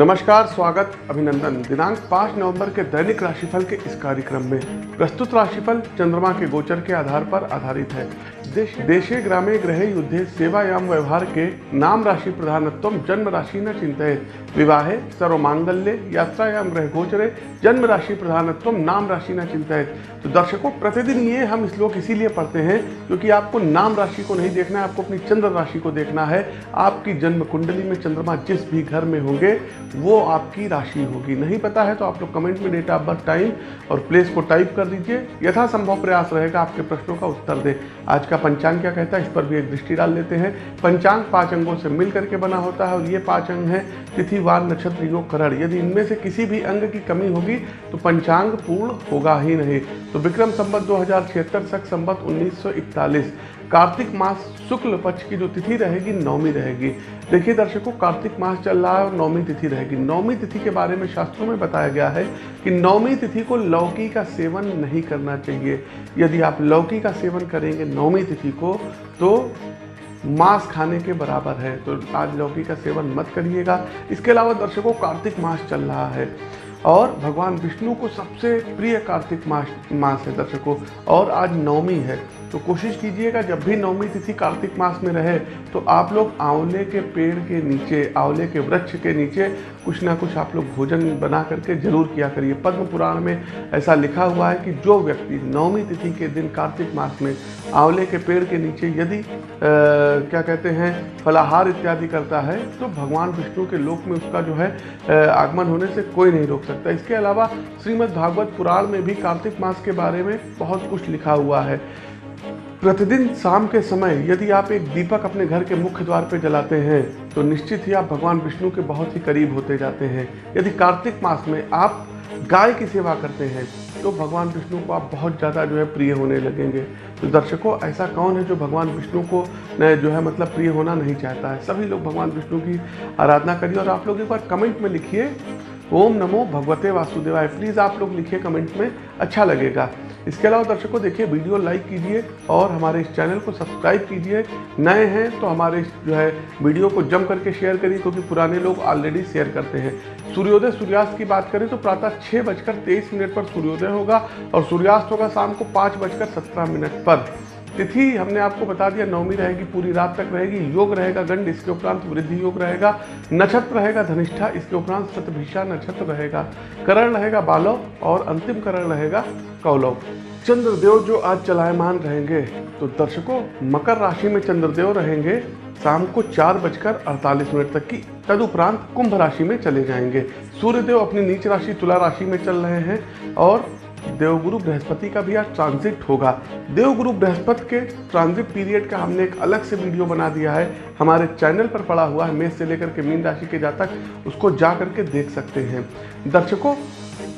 नमस्कार, स्वागत, अभिनंदन। दिनांक 5 नवंबर के दैनिक राशिफल के इस कार्यक्रम में प्रस्तुत राशिफल चंद्रमा के गोचर के आधार पर आधारित है। देश ग्रामे ग्रहे युद्धे सेवायाम व्यवहार के नाम राशि प्रधानत्व जन्म राशि न चिंतित विवाहे, सर्वमांगल्य यात्रायाम ग्रह गोचरे जन्म राशि प्रधानत्व नाम राशि न चिंतित तो दर्शकों, प्रतिदिन ये हम श्लोक इसीलिए पढ़ते हैं क्योंकि आपको नाम राशि को नहीं देखना है, आपको अपनी चंद्र राशि को देखना है। आपकी जन्म कुंडली में चंद्रमा जिस भी घर में होंगे, वो आपकी राशि होगी। नहीं पता है तो आप लोग कमेंट में डेट ऑफ़ बर्थ टाइम और प्लेस को टाइप कर दीजिए। यथासंभव प्रयास रहेगा आपके प्रश्नों का उत्तर दे। आज का पंचांग क्या कहता है? इस पर भी एक दृष्टि डाल लेते हैं। पंचांग पाँच अंगों से मिल करके बना होता है और ये पाँच अंग हैं तिथि, वार, नक्षत्र, योग, करण। यदि इनमें से किसी भी अंग की कमी होगी तो पंचांग पूर्ण होगा ही नहीं। तो विक्रम संबत दो हज़ार छिहत्तर, सख संबत उन्नीस कार्तिक मास शुक्ल पक्ष की जो तिथि रहेगी, नौमी रहेगी। देखिए दर्शकों, कार्तिक मास चल रहा है और नौमी तिथि रहेगी। नौमी तिथि के बारे में शास्त्रों में बताया गया है कि नौमी तिथि को लौकी का सेवन नहीं करना चाहिए। यदि आप लौकी का सेवन करेंगे नौमी तिथि को तो मांस खाने के बराबर है। तो आज लौकी का सेवन मत करिएगा। इसके अलावा दर्शकों, कार्तिक मास चल रहा है। और भगवान विष्णु को सबसे प्रिय कार्तिक मास मास है दर्शकों। और आज नवमी है तो कोशिश कीजिएगा जब भी नवमी तिथि कार्तिक मास में रहे तो आप लोग आंवले के पेड़ के नीचे आंवले के वृक्ष के नीचे कुछ ना कुछ आप लोग भोजन बना करके ज़रूर किया करिए। पद्म पुराण में ऐसा लिखा हुआ है कि जो व्यक्ति नवमी तिथि के दिन कार्तिक मास में आंवले के पेड़ के नीचे यदि आ, क्या कहते हैं फलाहार इत्यादि करता है तो भगवान विष्णु के लोक में उसका जो है आगमन होने से कोई नहीं रोक सकता इसके अलावा श्रीमद् भागवत पुराण में भी कार्तिक मास के बारे में बहुत कुछ लिखा हुआ है। प्रतिदिन शाम के समय यदि आप एक दीपक अपने घर के मुख्य द्वार पर जलाते हैं तो निश्चित ही आप भगवान विष्णु के बहुत ही करीब होते जाते हैं। यदि कार्तिक मास में आप गाय की सेवा करते हैं तो भगवान विष्णु को आप बहुत ज़्यादा जो है प्रिय होने लगेंगे। तो दर्शकों, ऐसा कौन है जो भगवान विष्णु को जो है मतलब प्रिय होना नहीं चाहता है? सभी लोग भगवान विष्णु की आराधना करिए और आप लोग एक बार कमेंट में लिखिए। ओम नमो भगवते वासुदेवाय। प्लीज़ आप लोग लिखिए कमेंट में अच्छा लगेगा। इसके अलावा दर्शकों, देखिए, वीडियो लाइक कीजिए और हमारे इस चैनल को सब्सक्राइब कीजिए। नए हैं तो हमारे जो है वीडियो को जम करके शेयर करिए, क्योंकि पुराने लोग ऑलरेडी शेयर करते हैं। सूर्योदय, सूर्यास्त की बात करें तो प्रातः छः बजकर तेईस मिनट पर सूर्योदय होगा और सूर्यास्त होगा शाम को पाँच बजकर सत्रह मिनट पर। तिथि हमने आपको बता दिया, नवमी रहेगी, पूरी रात तक रहेगी, योग रहेगा, गंड, इसके उपरांत वृद्धि योग रहेगा, नक्षत्र रहेगा, धनिष्ठा, इसके उपरांत शतभिषा नक्षत्र रहेगा, करण रहेगा, बालव, और अंतिम करण रहेगा, कौलव। चंद्रदेव जो आज चलायमान रहेंगे तो दर्शकों, मकर राशि में चंद्रदेव रहेंगे, शाम को चार बजकर अड़तालीस मिनट तक की, तदुपरांत कुंभ राशि में चले जाएँगे। सूर्यदेव अपनी नीच राशि, तुला राशि में चल रहे हैं, और देवगुरु बृहस्पति का भी आज ट्रांजिट होगा। देवगुरु बृहस्पति के ट्रांजिट पीरियड का हमने एक अलग से वीडियो बना दिया है। हमारे चैनल पर पड़ा हुआ है, मेष से लेकर के मीन राशि के जातक, उसको जा करके देख सकते हैं। दर्शकों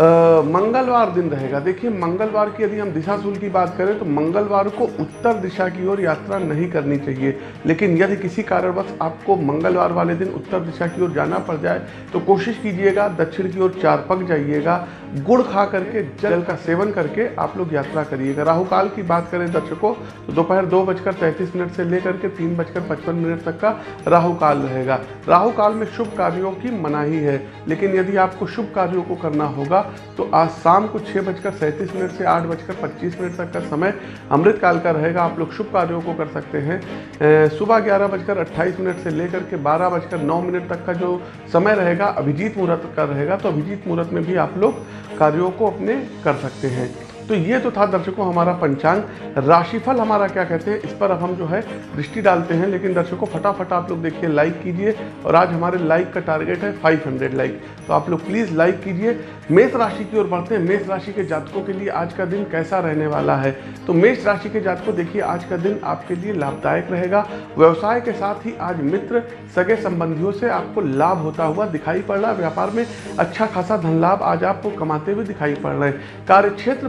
मंगलवार दिन रहेगा। देखिए, मंगलवार की यदि हम दिशा सूल की बात करें तो मंगलवार को उत्तर दिशा की ओर यात्रा नहीं करनी चाहिए। लेकिन यदि किसी कारणवश आपको मंगलवार वाले दिन उत्तर दिशा की ओर जाना पड़ जाए तो कोशिश कीजिएगा, दक्षिण की ओर चार पक जाइएगा, गुड़ खा करके, जल का सेवन करके आप लोग यात्रा करिएगा। राहु काल की बात करें दर्शकों तो दोपहर दो बजकर तैंतीस मिनट से लेकर के तीन बजकर पचपन मिनट तक का राहु काल रहेगा। राहु काल में शुभ कार्यों की मनाही है, लेकिन यदि आपको शुभ कार्यों को करना होगा तो आज शाम को छः बजकर सैंतीस मिनट से आठ बजकर पच्चीस मिनट तक का समय अमृत काल का रहेगा। आप लोग शुभ कार्यों को कर सकते हैं। सुबह ग्यारह बजकर अट्ठाईस मिनट से लेकर के बारह बजकर नौ मिनट तक का जो समय रहेगा, अभिजीत मुहूर्त का रहेगा तो अभिजीत मुहूर्त में भी आप लोग कार्यों को अपने कर सकते हैं। तो ये तो था दर्शकों हमारा पंचांग। राशिफल हमारा क्या कहते हैं? इस पर अब हम जो है दृष्टि डालते हैं, लेकिन दर्शकों फटाफट आप लोग देखिए लाइक कीजिए। और आज हमारे लाइक का टारगेट है 500 लाइक तो आप लोग प्लीज़ लाइक कीजिए। मेष राशि की ओर बढ़ते हैं। मेष राशि के जातकों के लिए आज का दिन कैसा रहने वाला है? तो मेष राशि के जातकों, देखिए, आज का दिन आपके लिए लाभदायक रहेगा। व्यवसाय के साथ ही आज मित्र सगे संबंधियों से आपको लाभ होता हुआ दिखाई पड़ रहा है। व्यापार में अच्छा खासा धन लाभ आज आपको कमाते हुए दिखाई पड़ रहे हैं। कार्य क्षेत्र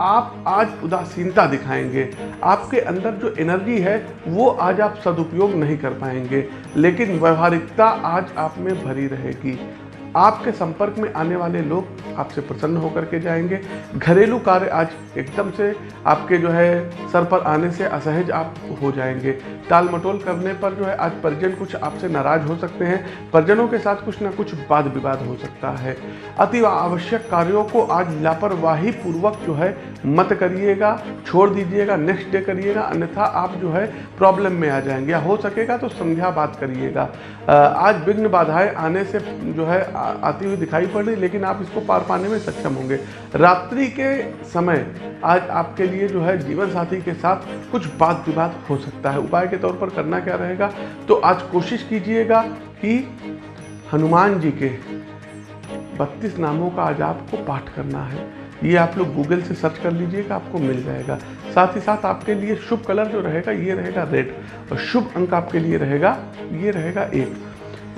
आप आज उदासीनता दिखाएँगे। आपके अंदर जो एनर्जी है, वो आज आप सदुपयोग नहीं कर पाएँगे। लेकिन व्यवहारिकता आज आप में भरी रहेगी। आपके संपर्क में आने वाले लोग आपसे प्रसन्न होकर के जाएँगे। घरेलू कार्य आज एकदम से आपके जो है सर पर आने से असहज आप हो जाएँगे। टाल मटोल करने पर जो है आज परिजन कुछ आपसे नाराज़ हो सकते हैं। परिजनों के साथ कुछ ना कुछ वाद विवाद हो सकता है। अति आवश्यक कार्यों को आज लापरवाही पूर्वक जो है मत करिएगा, छोड़ दीजिएगा नेक्स्ट डे करिएगा, अन्यथा आप जो है प्रॉब्लम में आ जाएँगे। हो सकेगा तो संध्या बात करिएगा। आज विघ्न बाधाएँ आने से जो है आती हुई दिखाई पड़ रही, लेकिन आप इसको पार पाने में सक्षम होंगे। रात्रि के समय आज आपके लिए जो है जीवन साथी के साथ कुछ बात विवाद हो सकता है। उपाय के तौर पर करना क्या रहेगा? तो आज कोशिश कीजिएगा कि हनुमान जी के बत्तीस नामों का आज आपको पाठ करना है। ये आप लोग गूगल से सर्च कर लीजिएगा, आपको मिल जाएगा। साथ ही साथ आपके लिए शुभ कलर जो रहेगा, ये रहेगा रेड। और शुभ अंक आपके लिए रहेगा, ये रहेगा एक।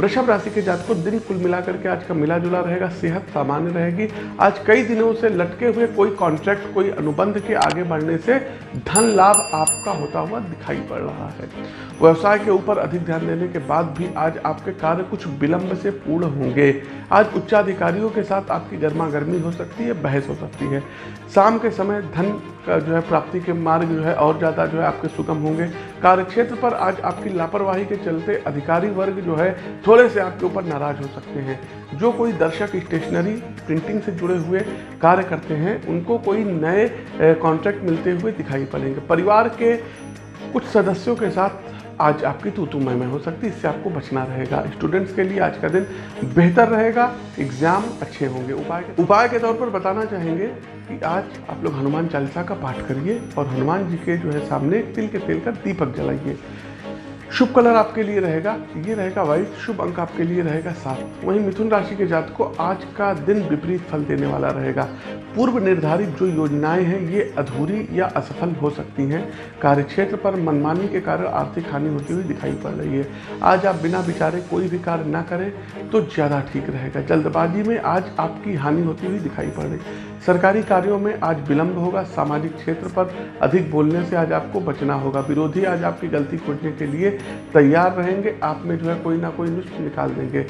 वृषभ राशि के जातकों दिन कुल मिलाकर के आज का मिला जुला रहेगा, सेहत सामान्य रहेगी। आज कई दिनों से लटके हुए कोई कॉन्ट्रैक्ट कोई अनुबंध के आगे बढ़ने से धन लाभ आपका होता हुआ दिखाई पड़ रहा है। व्यवसाय के ऊपर अधिक ध्यान देने के बाद भी आज आपके कार्य कुछ विलंब से पूर्ण होंगे। आज उच्चाधिकारियों के साथ आपकी गर्मा गर्मी हो सकती है, बहस हो सकती है। शाम के समय धन का जो है प्राप्ति के मार्ग जो है और ज़्यादा जो है आपके सुगम होंगे। कार्यक्षेत्र पर आज आपकी लापरवाही के चलते अधिकारी वर्ग जो है थोड़े से आपके ऊपर नाराज़ हो सकते हैं। जो कोई दर्शक स्टेशनरी, प्रिंटिंग से जुड़े हुए कार्य करते हैं, उनको कोई नए कॉन्ट्रैक्ट मिलते हुए दिखाई पड़ेंगे। परिवार के कुछ सदस्यों के साथ आज आपकी तो तू में हो सकती है, इससे आपको बचना रहेगा। स्टूडेंट्स के लिए आज का दिन बेहतर रहेगा, एग्ज़ाम अच्छे होंगे। उपाय के उपाय के तौर पर बताना चाहेंगे कि आज आप लोग हनुमान चालीसा का पाठ करिए और हनुमान जी के जो है सामने तिल के तेल का दीपक जलाइए। शुभ कलर आपके लिए रहेगा, ये रहेगा वाइट शुभ अंक आपके लिए रहेगा सात। वहीं मिथुन राशि के जात को आज का दिन विपरीत फल देने वाला रहेगा। पूर्व निर्धारित जो योजनाएँ हैं, ये अधूरी या असफल हो सकती हैं। कार्यक्षेत्र पर मनमानी के कारण आर्थिक हानि होती हुई दिखाई पड़ रही है। आज आप बिना विचारे कोई भी कार्य ना करें तो ज़्यादा ठीक रहेगा। जल्दबाजी में आज आपकी हानि होती हुई दिखाई पड़ रही। सरकारी कार्यों में आज विलंब होगा, सामाजिक क्षेत्र पर अधिक बोलने से आज आपको बचना होगा। विरोधी आज आपकी गलती खोजने के लिए तैयार रहेंगे, आप में जो है कोई ना कोई नुस्ख निकाल देंगे।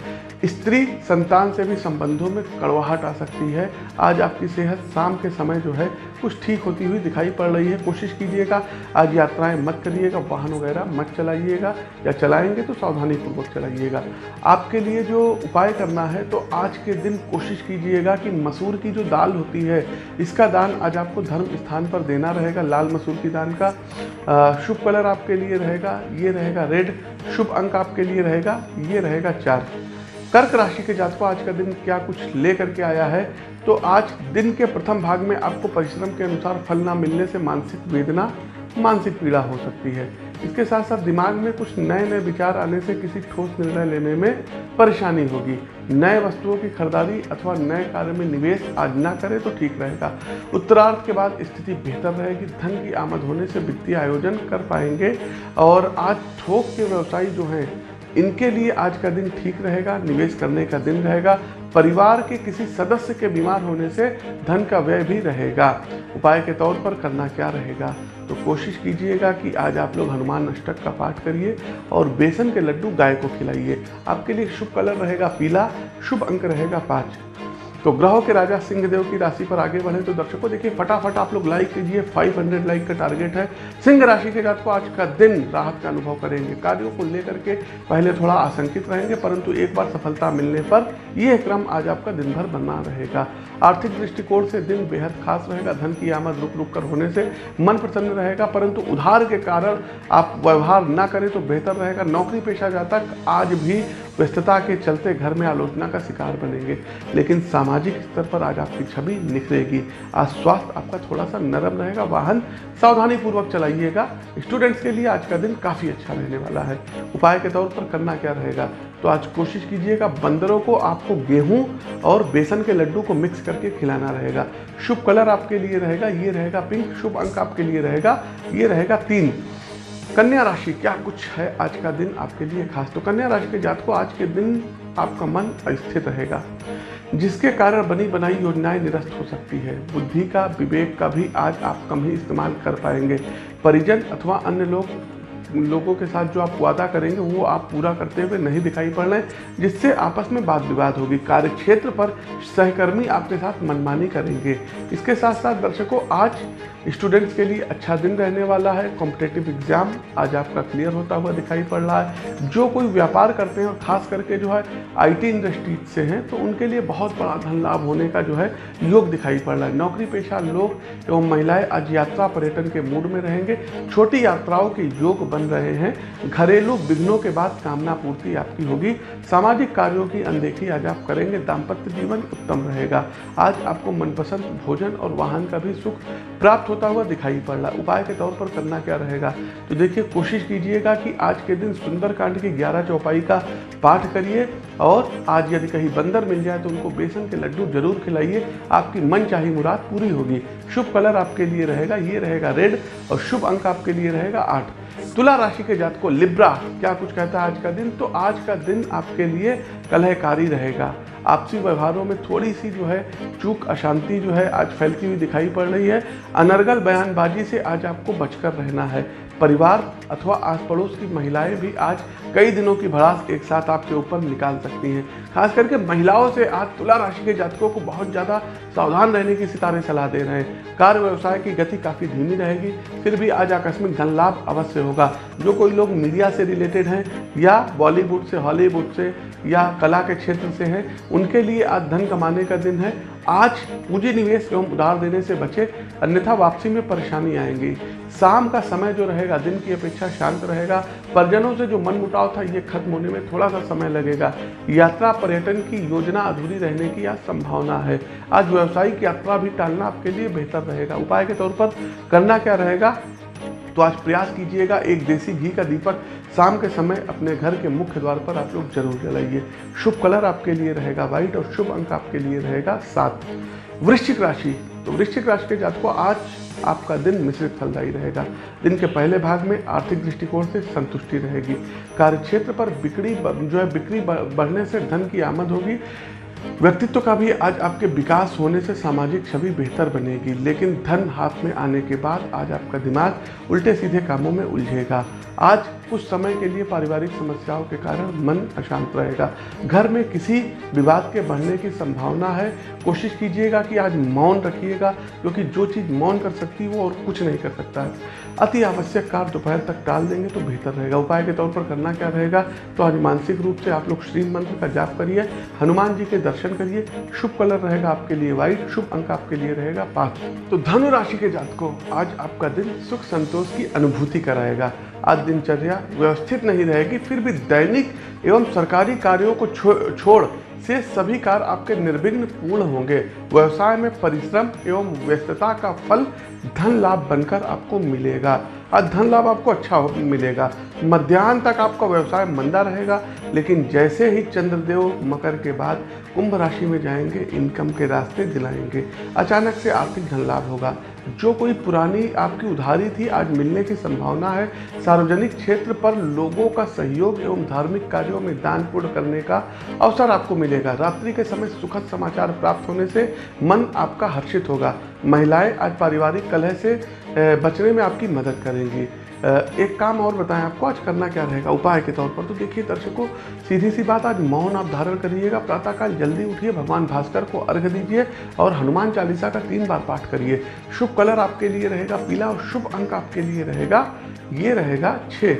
स्त्री संतान से भी संबंधों में कड़वाहट आ सकती है। आज आपकी सेहत शाम के समय जो है कुछ ठीक होती हुई दिखाई पड़ रही है। कोशिश कीजिएगा, आज यात्राएँ मत करिएगा, वाहन वगैरह मत चलाइएगा या चलाएँगे तो सावधानी पूर्वक चलाइएगा। आपके लिए जो उपाय करना है तो आज के दिन कोशिश कीजिएगा कि मसूर की जो दाल होती है। इसका दान आज आपको धर्म स्थान पर देना रहेगा, लाल मसूर की दान का। शुभ कलर आपके लिए रहेगा, ये रहेगा रेड। शुभ अंक आपके लिए रहेगा, ये रहेगा चार। कर्क राशि के जातकों, आज का दिन क्या कुछ ले करके आया है? तो आज दिन के प्रथम भाग में आपको परिश्रम के अनुसार फल ना मिलने से मानसिक वेदना, मानसिक पीड़ा हो सकती है। इसके साथ साथ दिमाग में कुछ नए नए विचार आने से किसी ठोस निर्णय लेने में परेशानी होगी। नए वस्तुओं की खरीदारी अथवा नए कार्य में निवेश आज ना करें तो ठीक रहेगा। उत्तरार्थ के बाद स्थिति बेहतर रहेगी, धन की आमद होने से वित्तीय आयोजन कर पाएँगे और आज थोक के व्यवसायी जो हैं, इनके लिए आज का दिन ठीक रहेगा, निवेश करने का दिन रहेगा। परिवार के किसी सदस्य के बीमार होने से धन का व्यय भी रहेगा। उपाय के तौर पर करना क्या रहेगा? तो कोशिश कीजिएगा कि आज आप लोग हनुमान अष्टक का पाठ करिए और बेसन के लड्डू गाय को खिलाइए। आपके लिए शुभ कलर रहेगा पीला, शुभ अंक रहेगा पाँच। तो ग्रहों के राजा सिंहदेव की राशि पर आगे बढ़े तो दर्शकों, देखिए, फटाफट आप लोग लाइक कीजिए। 500 लाइक का टारगेट है। सिंह राशि के जात को आज का दिन राहत का अनुभव करेंगे। कार्यों को लेकर के पहले थोड़ा आशंकित रहेंगे, परंतु एक बार सफलता मिलने पर यह क्रम आज आपका दिन भर बना रहेगा। आर्थिक दृष्टिकोण से दिन बेहद खास रहेगा। धन की आमद रुक रुक कर होने से मन प्रसन्न रहेगा, परंतु उधार के कारण आप व्यवहार ना करें तो बेहतर रहेगा। नौकरी पेशा जातक आज भी व्यस्तता के चलते घर में आलोचना का शिकार बनेंगे, लेकिन सामाजिक स्तर पर आज आपकी छवि निखरेगी। आज स्वास्थ्य आपका थोड़ा सा नरम रहेगा। वाहन सावधानी पूर्वक चलाइएगा। स्टूडेंट्स के लिए आज का दिन काफ़ी अच्छा रहने वाला है। उपाय के तौर पर करना क्या रहेगा? तो आज कोशिश कीजिएगा बंदरों को आपको गेहूँ और बेसन के लड्डू को मिक्स करके खिलाना रहेगा। शुभ कलर आपके लिए रहेगा, ये रहेगा पिंक, शुभ अंक आपके लिए रहेगा, ये रहेगा तीन। कन्या राशि, क्या कुछ है आज का दिन आपके लिए खास? तो कन्या राशि के जात को आज के दिन आपका मन अस्थिर रहेगा, जिसके कारण बनी बनाई योजनाएँ निरस्त हो सकती है। बुद्धि का, विवेक का भी आज आप कम ही इस्तेमाल कर पाएँगे। परिजन अथवा अन्य लोग लोगों के साथ जो आप वादा करेंगे, वो आप पूरा करते हुए नहीं दिखाई पड़ रहे जिससे आपस में वाद विवाद होगी। कार्य क्षेत्र पर सहकर्मी आपके साथ मनमानी करेंगे। इसके साथ साथ दर्शकों, आज स्टूडेंट्स के लिए अच्छा दिन रहने वाला है। कॉम्पिटेटिव एग्ज़ाम आज आपका क्लियर होता हुआ दिखाई पड़ रहा है। जो कोई व्यापार करते हैं और खास करके जो है आईटी इंडस्ट्री से हैं तो उनके लिए बहुत बड़ा धन लाभ होने का जो है योग दिखाई पड़ रहा है। नौकरी पेशा लोग एवं महिलाएँ आज यात्रा पर्यटन के मूड में रहेंगे। छोटी यात्राओं के योग बन रहे हैं। घरेलू विघ्नों के बाद कामना पूर्ति आपकी होगी। सामाजिक कार्यों की अनदेखी आज आप करेंगे। दाम्पत्य जीवन उत्तम रहेगा। आज आपको मनपसंद भोजन और वाहन का भी सुख प्राप्त होता हुआ दिखाई पड़ रहा उपाय के तौर पर करना क्या रहेगा? तो देखिए, कोशिश कीजिएगा कि आज के दिन सुंदरकांड की ग्यारह चौपाई का पाठ करिए और आज यदि कहीं बंदर मिल जाए तो उनको बेसन के लड्डू ज़रूर खिलाइए। आपकी मन चाही मुराद पूरी होगी। शुभ कलर आपके लिए रहेगा। ये रहेगा रेड और शुभ अंक आपके लिए रहेगा आठ। तुला राशि के जात को लिब्रा, क्या कुछ कहता है आज का दिन? तो आज का दिन आपके लिए कलहकारी रहेगा। आपसी व्यवहारों में थोड़ी सी जो है, चूक, अशांति जो है आज फैलती हुई दिखाई पड़ रही है। अनर्गल बयानबाजी से आज आपको बचकर रहना है। परिवार अथवा आस पड़ोस की महिलाएँ भी आज कई दिनों की भड़ास एक साथ आपके ऊपर निकाल सकती हैं। खास करके महिलाओं से आज तुला राशि के जातकों को बहुत ज़्यादा सावधान रहने की सितारे सलाह दे रहे हैं। कार्य व्यवसाय की गति काफ़ी धीमी रहेगी, फिर भी आज आकस्मिक धन लाभ अवश्य होगा। जो कोई लोग मीडिया से रिलेटेड हैं या बॉलीवुड से, हॉलीवुड से या कला के क्षेत्र से हैं, उनके लिए आज धन कमाने का दिन है आज पूंजी निवेश एवं उधार देने से बचे अन्यथा वापसी में परेशानी आएँगी। शाम का समय जो रहेगा, दिन की अपेक्षा शांत रहेगा। परिजनों से जो मन मुटाव था, ये खत्म होने में थोड़ा सा समय लगेगा। यात्रा पर्यटन की योजना अधूरी रहने की आज संभावना है। आज व्यावसायिक यात्रा भी टालना आपके लिए बेहतर रहेगा। उपाय के तौर पर करना क्या रहेगा? तो आज प्रयास कीजिएगा, एक देसी घी का दीपक शाम के समय अपने घर के मुख्य द्वार पर आप लोग ज़रूर जलाइए शुभ कलर आपके लिए रहेगा व्हाइट और शुभ अंक आपके लिए रहेगा सात। वृश्चिक राशि तो वृश्चिक राशि के जातकों, आज आपका दिन मिश्रित फलदायी रहेगा। दिन के पहले भाग में आर्थिक दृष्टिकोण से संतुष्टि रहेगी। कार्य क्षेत्र पर बिक्री जो है बिक्री बढ़ने से धन की आमद होगी। व्यक्तित्व का भी आज आपके विकास होने से सामाजिक छवि बेहतर बनेगी, लेकिन धन हाथ में आने के बाद आज आपका दिमाग उल्टे सीधे कामों में उलझेगा। आज कुछ समय के लिए पारिवारिक समस्याओं के कारण मन अशांत रहेगा। घर में किसी विवाद के बढ़ने की संभावना है, कोशिश कीजिएगा कि आज मौन रखिएगा, क्योंकि जो चीज़ मौन कर सकती है वो और कुछ नहीं कर सकता है। अति आवश्यक कार्य दोपहर तक टाल देंगे तो बेहतर रहेगा। उपाय के तौर पर करना क्या रहेगा? तो आज मानसिक रूप से आप लोग श्री मंत्र का जाप करिए, हनुमान जी के दर्शन करिए, शुभ कलर रहेगा आपके लिए व्हाइट शुभ अंक आपके लिए रहेगा पाँच। तो धनु राशि के जात को आज आपका दिन सुख संतोष की अनुभूति कराएगा। आज दिनचर्या व्यवस्थित नहीं रहेगी फिर भी दैनिक एवं सरकारी कार्यों को छो, छोड़ से सभी कार्य आपके निर्विघ्न पूर्ण होंगे। व्यवसाय में परिश्रम एवं व्यस्तता का फल धन लाभ बनकर आपको मिलेगा। आज धन लाभ आपको अच्छा मिलेगा। मध्यान्ह तक आपका व्यवसाय मंदा रहेगा, लेकिन जैसे ही चंद्रदेव मकर के बाद कुंभ राशि में जाएँगे इनकम के रास्ते दिलाएँगे। अचानक से आर्थिक धन लाभ होगा। जो कोई पुरानी आपकी उधारी थी, आज मिलने की संभावना है। सार्वजनिक क्षेत्र पर लोगों का सहयोग एवं धार्मिक कार्यों में दान पूर्ण करने का अवसर आपको मिलेगा। रात्रि के समय सुखद समाचार प्राप्त होने से मन आपका हर्षित होगा। महिलाएँ आज पारिवारिक कलह से बचने में आपकी मदद करेंगी। एक काम और बताएँ, आपको आज करना क्या रहेगा? उपाय के तौर पर तो देखिए, दर्शकों सीधी सी बात, आज मौन आप धारण करिएगा। प्रातःकाल जल्दी उठिए, भगवान भास्कर को अर्घ दीजिए और हनुमान चालीसा का तीन बार पाठ करिए। शुभ कलर आपके लिए रहेगा, पीला और शुभ अंक आपके लिए रहेगा। ये रहेगा छः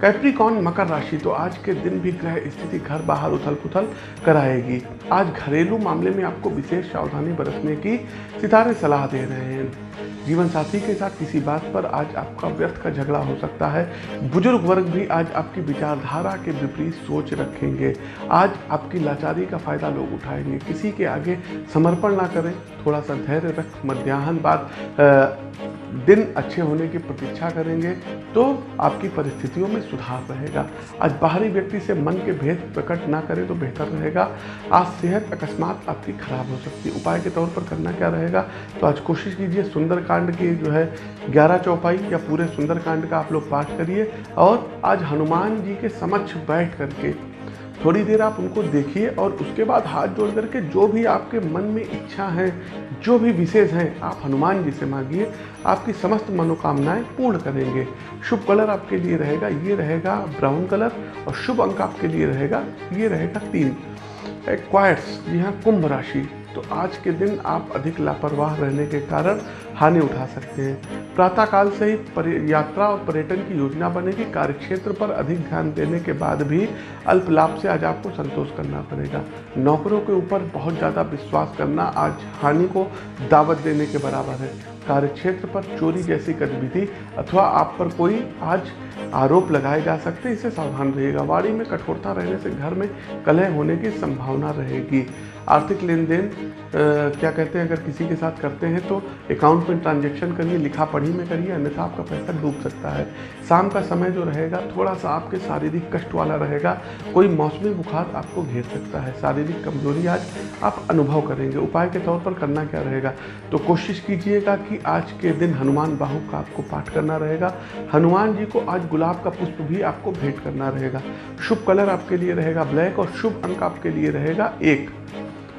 कैप्रिकॉन मकर राशि तो आज के दिन भी ग्रह स्थिति घर बाहर उथल पुथल कराएगी। आज घरेलू मामले में आपको विशेष सावधानी बरतने की सितारे सलाह दे रहे हैं। जीवन साथी के साथ किसी बात पर आज आपका व्यर्थ का झगड़ा हो सकता है। बुज़ुर्ग वर्ग भी आज आपकी विचारधारा के विपरीत सोच रखेंगे। आज आपकी लाचारी का फ़ायदा लोग उठाएँगे। किसी के आगे समर्पण ना करें। थोड़ा सा धैर्य रख, मध्याह्न बाद दिन अच्छे होने की प्रतीक्षा करेंगे तो आपकी परिस्थितियों में सुधार रहेगा। आज बाहरी व्यक्ति से मन के भेद प्रकट ना करें तो बेहतर रहेगा। आज सेहत अकस्मात आपकी खराब हो सकती है। उपाय के तौर पर करना क्या रहेगा? तो आज कोशिश कीजिए सुंदरकांड की जो है, ग्यारह चौपाई या पूरे सुंदरकांड का आप लोग पाठ करिए और आज हनुमान जी के समक्ष बैठ करके थोड़ी देर आप उनको देखिए और उसके बाद हाथ जोड़ करके जो भी आपके मन में इच्छा है, जो भी विशेष हैं, आप हनुमान जी से मांगिए। आपकी समस्त मनोकामनाएँ पूर्ण करेंगे। शुभ कलर आपके लिए रहेगा, ये रहेगा ब्राउन कलर और शुभ अंक आपके लिए रहेगा, ये रहेगा तीन। क्वाइट्स जी हाँ कुंभ राशि। तो आज के दिन आप अधिक लापरवाह रहने के कारण हानि उठा सकते हैं। प्रातःकाल से ही यात्रा और पर्यटन की योजना बनेगी। कार्यक्षेत्र पर अधिक ध्यान देने के बाद भी अल्प लाभ से आज आपको संतोष करना पड़ेगा। नौकरों के ऊपर बहुत ज़्यादा विश्वास करना आज हानि को दावत देने के बराबर है। कार्यक्षेत्र पर चोरी जैसी गतिविधि अथवा आप पर कोई आज आरोप लगाए जा सकते हैं इससे सावधान रहिएगा। वाड़ी में कठोरता रहने से घर में कलह होने की संभावना रहेगी। आर्थिक लेन देन क्या कहते हैं, अगर किसी के साथ करते हैं तो अकाउंट में ट्रांजेक्शन करिए, लिखा पढ़ी में करिए, अन्यथा आपका पैसा डूब सकता है। शाम का समय जो रहेगा थोड़ा सा आपके शारीरिक कष्ट वाला रहेगा, कोई मौसमी बुखार आपको घेर सकता है। शारीरिक कमज़ोरी आज आप अनुभव करेंगे। उपाय के तौर पर करना क्या रहेगा? तो कोशिश कीजिएगा कि आज के दिन हनुमान बाहु का आपको पाठ करना रहेगा। हनुमान जी को आज गुलाब का पुष्प भी आपको भेंट करना रहेगा। शुभ कलर आपके लिए रहेगा ब्लैक और शुभ अंक आपके लिए रहेगा एक।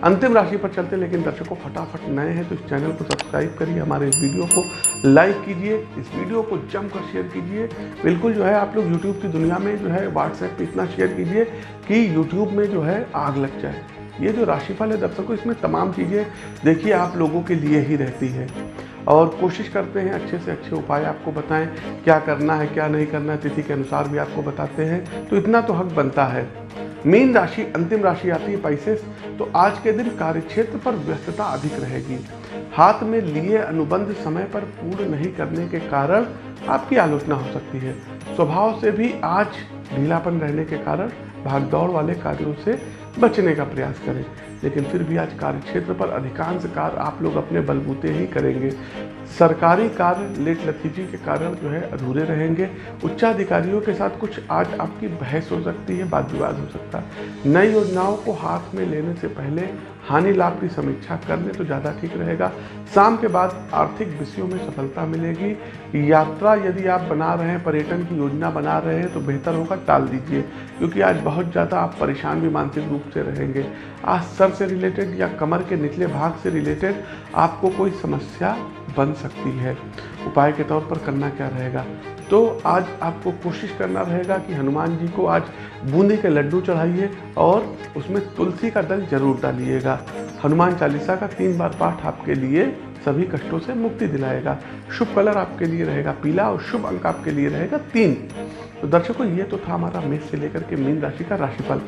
अंतिम राशि पर चलते हैं, लेकिन दर्शकों, फटाफट नए हैं तो इस चैनल को सब्सक्राइब करिए, हमारे इस वीडियो को लाइक कीजिए, इस वीडियो को जमकर शेयर कीजिए। बिल्कुल जो है, आप लोग यूट्यूब की दुनिया में जो है व्हाट्सएप पे इतना शेयर कीजिए कि यूट्यूब में जो है, आग लग जाए। ये जो राशिफल है, दर्शकों, इसमें तमाम चीज़ें देखिए, आप लोगों के लिए ही रहती है। और कोशिश करते हैं, अच्छे से अच्छे उपाय आपको बताएँ, क्या करना है, क्या नहीं करना है, तिथि के अनुसार भी आपको बताते हैं। तो इतना तो हक बनता है। मीन राशि, अंतिम राशि आती है पाइसेस तो आज के दिन कार्यक्षेत्र पर व्यस्तता अधिक रहेगी। हाथ में लिए अनुबंध समय पर पूर्ण नहीं करने के कारण आपकी आलोचना हो सकती है। स्वभाव से भी आज ढीलापन रहने के कारण भागदौड़ वाले कार्यों से बचने का प्रयास करें। लेकिन फिर भी आज कार्य क्षेत्र पर अधिकांश कार्य आप लोग अपने बलबूते ही करेंगे। सरकारी कार्य लेट लतीजी के कारण जो है अधूरे रहेंगे। उच्चाधिकारियों के साथ कुछ आज आपकी बहस हो सकती है, वाद विवाद हो सकता है। नई योजनाओं को हाथ में लेने से पहले हानि लाभ की समीक्षा कर ले तो ज़्यादा ठीक रहेगा। शाम के बाद आर्थिक विषयों में सफलता मिलेगी। यात्रा यदि आप बना रहे हैं, पर्यटन की योजना बना रहे हैं तो बेहतर होगा, टाल दीजिए। क्योंकि आज बहुत ज़्यादा आप परेशान भी मानसिक रूप से रहेंगे। आज सर से रिलेटेड या कमर के निचले भाग से रिलेटेड आपको कोई समस्या बन सकती है। उपाय के तौर पर करना क्या रहेगा? तो आज आपको कोशिश करना रहेगा कि हनुमान जी को आज बूंदी के लड्डू चढ़ाइए और उसमें तुलसी का दल ज़रूर डालिएगा। हनुमान चालीसा का तीन बार पाठ आपके लिए सभी कष्टों से मुक्ति दिलाएगा। शुभ कलर आपके लिए रहेगा, पीला और शुभ अंक आपके लिए रहेगा तीन। तो दर्शकों, ये तो था हमारा मेष से लेकर के मीन राशि का राशिफल।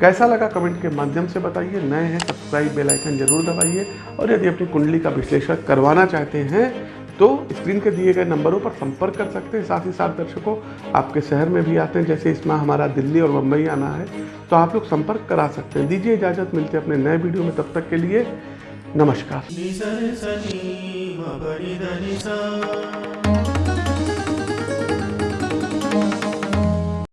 कैसा लगा कमेंट के माध्यम से बताइए। नए हैं, सब्सक्राइब बेल आइकन ज़रूर दबाइए। और यदि अपनी कुंडली का विश्लेषण करवाना चाहते हैं तो स्क्रीन के दिए गए नंबरों पर संपर्क कर सकते हैं। साथ ही साथ दर्शकों, आपके शहर में भी आते हैं। जैसे इसमें हमारा दिल्ली और मुंबई आना है तो आप लोग संपर्क करा सकते हैं। दीजिए इजाज़त, मिलते हैं अपने नए वीडियो में। तब तक के लिए नमस्कार।